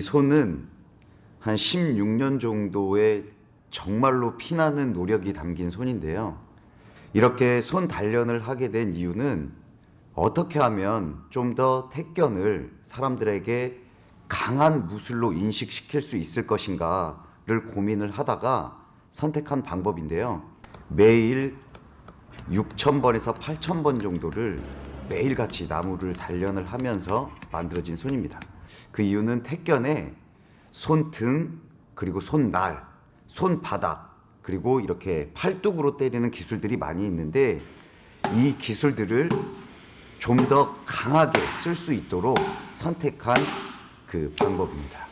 손은 한 16년 정도의 정말로 피나는 노력이 담긴 손인데요. 이렇게 손 단련을 하게 된 이유는 어떻게 하면 좀 더 택견을 사람들에게 강한 무술로 인식시킬 수 있을 것인가를 고민을 하다가 선택한 방법인데요. 매일 6,000번에서 8,000번 정도를 매일같이 나무를 단련을 하면서 만들어진 손입니다. 그 이유는 택견에 손등 그리고 손날, 손바닥 그리고 이렇게 팔뚝으로 때리는 기술들이 많이 있는데 이 기술들을 좀 더 강하게 쓸 수 있도록 선택한 그 방법입니다.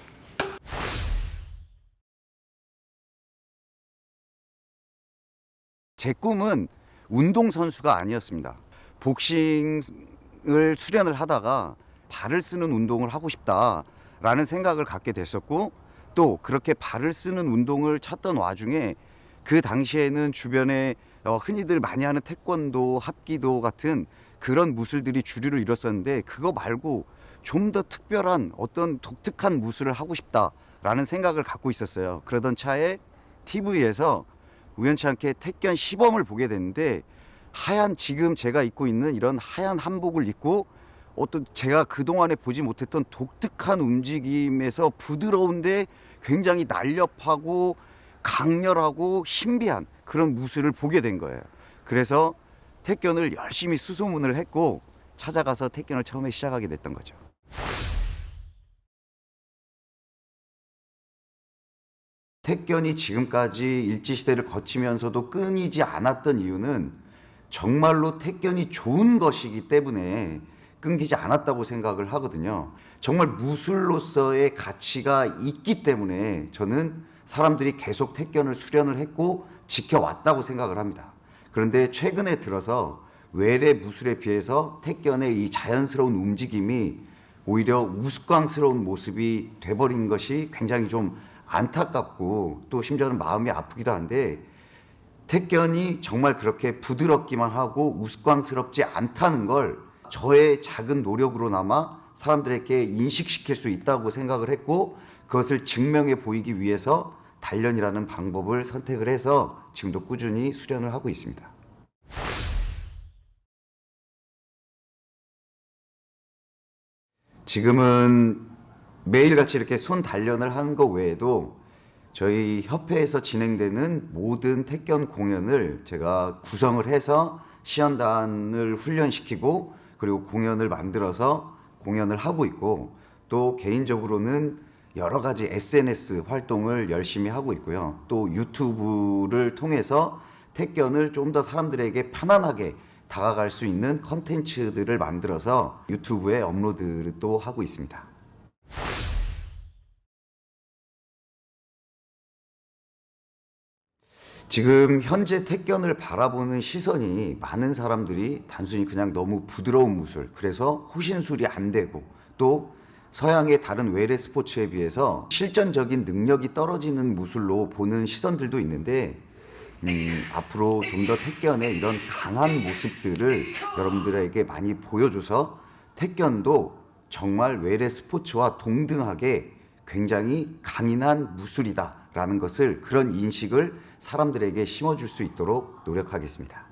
제 꿈은 운동선수가 아니었습니다. 복싱을 수련을 하다가 발을 쓰는 운동을 하고 싶다라는 생각을 갖게 됐었고 또 그렇게 발을 쓰는 운동을 찾던 와중에 그 당시에는 주변에 어, 흔히들 많이 하는 태권도, 합기도 같은 그런 무술들이 주류를 이뤘었는데 그거 말고 좀 더 특별한 어떤 독특한 무술을 하고 싶다라는 생각을 갖고 있었어요. 그러던 차에 TV에서 우연치 않게 택견 시범을 보게 됐는데 하얀 지금 제가 입고 있는 이런 하얀 한복을 입고 어떤 제가 그동안에 보지 못했던 독특한 움직임에서 부드러운데 굉장히 날렵하고 강렬하고 신비한 그런 무술을 보게 된 거예요. 그래서 택견을 열심히 수소문을 했고 찾아가서 택견을 처음에 시작하게 됐던 거죠. 택견이 지금까지 일제시대를 거치면서도 끊이지 않았던 이유는 정말로 택견이 좋은 것이기 때문에 끊기지 않았다고 생각을 하거든요. 정말 무술로서의 가치가 있기 때문에 저는 사람들이 계속 택견을 수련을 했고 지켜왔다고 생각을 합니다. 그런데 최근에 들어서 외래 무술에 비해서 택견의 이 자연스러운 움직임이 오히려 우스꽝스러운 모습이 돼버린 것이 굉장히 좀 안타깝고 또 심지어는 마음이 아프기도 한데 택견이 정말 그렇게 부드럽기만 하고 우스꽝스럽지 않다는 걸 저의 작은 노력으로나마 사람들에게 인식시킬 수 있다고 생각을 했고 그것을 증명해 보이기 위해서 단련이라는 방법을 선택을 해서 지금도 꾸준히 수련을 하고 있습니다. 지금은 매일같이 이렇게 손 단련을 하는 것 외에도 저희 협회에서 진행되는 모든 택견 공연을 제가 구성을 해서 시연단을 훈련시키고 그리고 공연을 만들어서 공연을 하고 있고 또 개인적으로는 여러 가지 SNS 활동을 열심히 하고 있고요. 또 유튜브를 통해서 택견을 좀 더 사람들에게 편안하게 다가갈 수 있는 컨텐츠들을 만들어서 유튜브에 업로드도 하고 있습니다. 지금 현재 택견을 바라보는 시선이 많은 사람들이 단순히 그냥 너무 부드러운 무술, 그래서 호신술이 안 되고 또 서양의 다른 외래 스포츠에 비해서 실전적인 능력이 떨어지는 무술로 보는 시선들도 있는데 음, 앞으로 좀 더 택견의 이런 강한 모습들을 여러분들에게 많이 보여줘서 택견도 정말 외래 스포츠와 동등하게 굉장히 강인한 무술이다 라는 것을 그런 인식을 사람들에게 심어줄 수 있도록 노력하겠습니다.